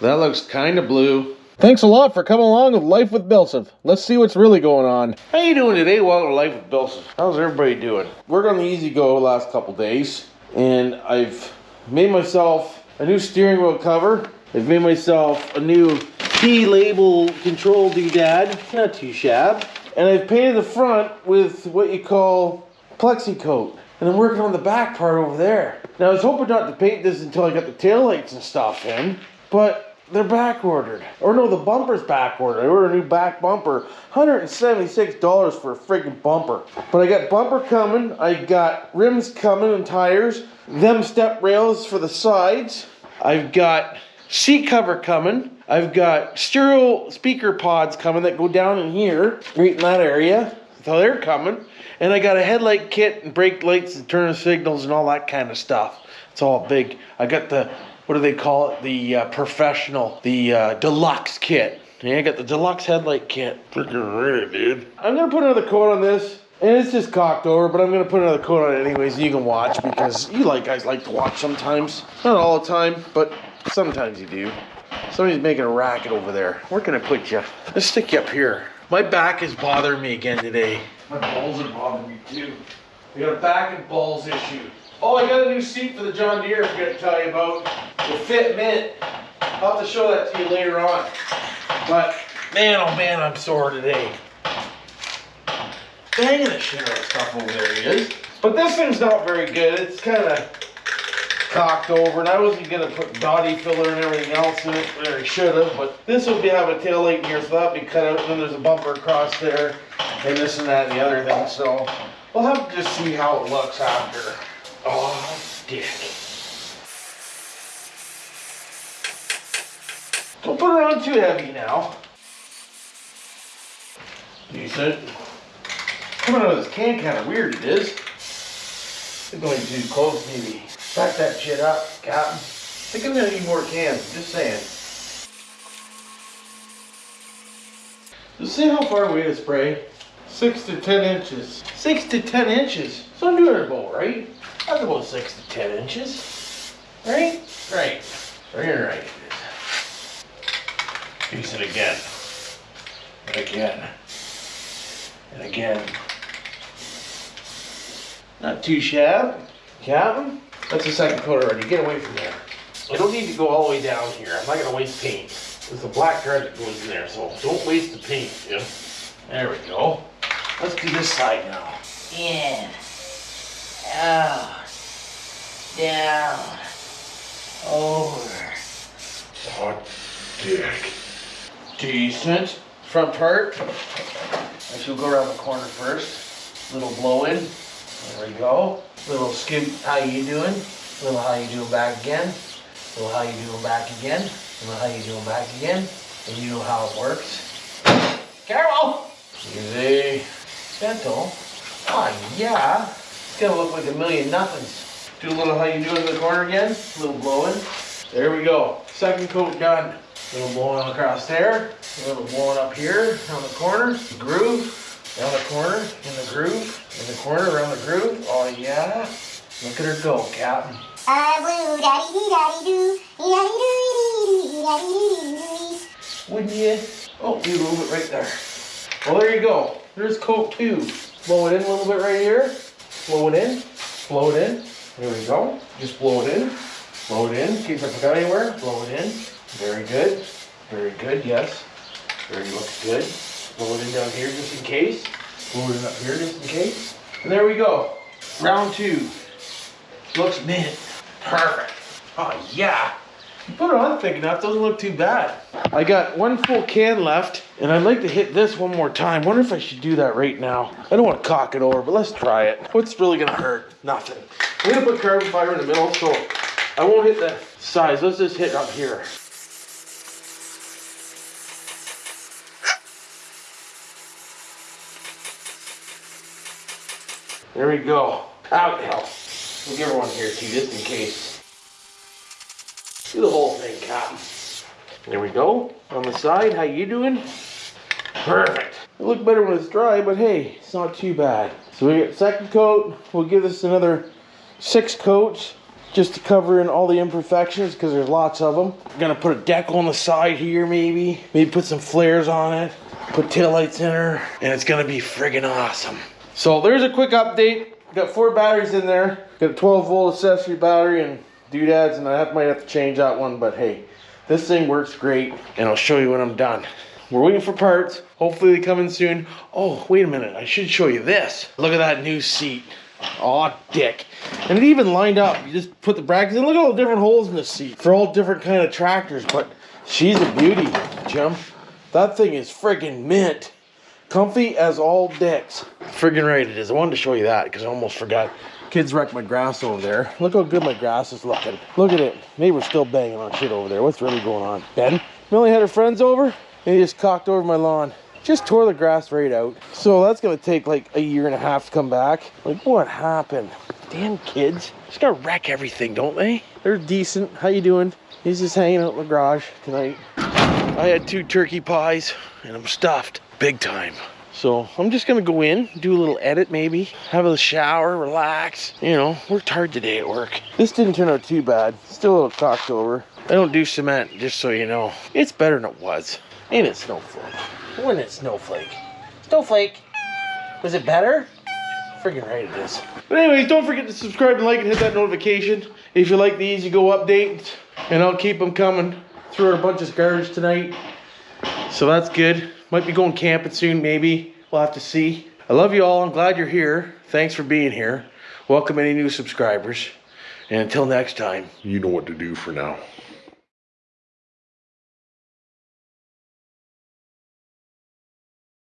That looks kind of blue. Thanks a lot for coming along with Life with Bilsif. Let's see what's really going on. How you doing today? Welcome to Life with Bilson. How's everybody doing? Worked on the E-Z-GO the last couple days, and I've made myself a new steering wheel cover. I've made myself a new key label control doodad, not too shab. And I've painted the front with what you call plexi coat. And I'm working on the back part over there. Now I was hoping not to paint this until I got the taillights and stuff in, but they're back ordered. Or no, the bumper's back ordered. I ordered a new back bumper. $176 for a freaking bumper. But I got bumper coming, I got rims coming and tires, them step rails for the sides. I've got seat cover coming. I've got stereo speaker pods coming that go down in here, right in that area. So they're coming. And I got a headlight kit and brake lights and turn signals and all that kind of stuff. It's all big. I got the, what do they call it? The uh, professional, the uh, deluxe kit. Yeah, I got the deluxe headlight kit. Freaking ready, dude. I'm gonna put another coat on this. And it's just cocked over, but I'm gonna put another coat on it anyways, and you can watch because you like guys like to watch sometimes. Not all the time, but sometimes you do. Somebody's making a racket over there. Where can I put you? Let's stick you up here. My back is bothering me again today. My balls are bothering me too. I got a back and balls issue. Oh, I got a new seat for the John Deere I forgot to tell you about. The Fit Mint. I'll have to show that to you later on. But man, oh man, I'm sore today. Banging the shit out of stuff over there he is. But this thing's not very good. It's kind of cocked over, and I wasn't gonna put body filler and everything else in it, I should have, but this would be have a tail light here, so that'd be cut out, and then there's a bumper across there, and this and that and the other thing, so we'll have to just see how it looks after. Oh, dick. Don't put it on too heavy now. Decent. Coming out of this can kind of weird it is. It's going too close maybe. Back that shit up, Captain. I think I'm gonna need more cans, just saying. Just see how far away to spray. Six to ten inches. Six to ten inches. I'm doing right. That's about six to ten inches. Right? Right. Right, right. Piece it again. And again. And again. Not too shabby. Captain? That's the second coat already. Get away from there. I don't need to go all the way down here. I'm not gonna waste paint. There's a black thread that goes in there, so don't waste the paint, Jim. There we go. Let's do this side now. In. Out. Down. Over. Hot dick. Decent. Front part. I should go around the corner first. Little blow in. There we go. Little skim, how you doing? Little how you doing back again. Little how you doing back again. Little how you doing back again. And you know how it works. Carol! Easy. Gentle. Oh yeah. It's gonna look like a million nothings. Do a little how you doing in the corner again. A little blowing. There we go. Second coat done. A little blowing across there. A little blowing up here on the corner. Groove. Down the corner, in the groove, in the corner, around the groove. Oh yeah. Look at her go, Captain. I blue daddy dee daddy doo, dee daddy doo dee daddy doo doo. Wouldn't you? Oh, you move it right there. Well, there you go. There's coat two. Blow it in a little bit right here. Blow it in. Blow it in. There we go. Just blow it in. Blow it in. See if I forgot anywhere. Blow it in. Very good. Very good. Yes. Very looks good. Blow it in down here just in case. Blow it up here just in case. And there we go. Round two. Looks mint. Perfect. Oh yeah. Put it on thick enough, doesn't look too bad. I got one full can left, and I'd like to hit this one more time. Wonder if I should do that right now. I don't want to cock it over, but let's try it. What's really gonna hurt? Nothing. I'm gonna put carbon fiber in the middle, so I won't hit the sides. Let's just hit up here. There we go. Out hell. We'll give her one here too, just in case. Do the whole thing, Cotton. There we go. On the side, how you doing? Perfect. It look better when it's dry, but hey, it's not too bad. So we get second coat. We'll give this another six coats. just to cover in all the imperfections because there's lots of them. I'm gonna put a decal on the side here, maybe. Maybe put some flares on it. Put taillights in her, and it's gonna be friggin' awesome. So there's a quick update. Got four batteries in there. Got a 12 volt accessory battery and doodads, and I have, might have to change that one, but hey, this thing works great, and I'll show you when I'm done. We're waiting for parts. Hopefully they come in soon. Oh, wait a minute. I should show you this. Look at that new seat. Aw, dick. And it even lined up. You just put the brackets in. Look at all the different holes in the seat for all different kind of tractors. But she's a beauty, Jim. That thing is friggin' mint. Comfy as all dicks. Friggin' right it is. I wanted to show you that because I almost forgot. Kids wrecked my grass over there. Look how good my grass is looking. Look at it. Neighbor's still banging on shit over there. What's really going on? Ben? Millie had her friends over and he just cocked over my lawn. Just tore the grass right out. So that's gonna take like a year and a half to come back. Like what happened? Damn kids. Just gotta wreck everything, don't they? They're decent. How you doing? He's just hanging out in the garage tonight. I had two turkey pies and I'm stuffed big time. So I'm just gonna go in, do a little edit maybe, have a shower, relax. You know, worked hard today at work. This didn't turn out too bad. Still a little cocked over. I don't do cement, just so you know. It's better than it was. Ain't it, Snowflake? When it Snowflake? Snowflake! Was it better? Friggin' right it is. But anyways, don't forget to subscribe and like and hit that notification. If you like these, you Go updates, and I'll keep them coming. Threw a bunch of garbage tonight. So that's good. Might be going camping soon, maybe. We'll have to see. I love you all. I'm glad you're here. Thanks for being here. Welcome any new subscribers. And until next time. You know what to do for now.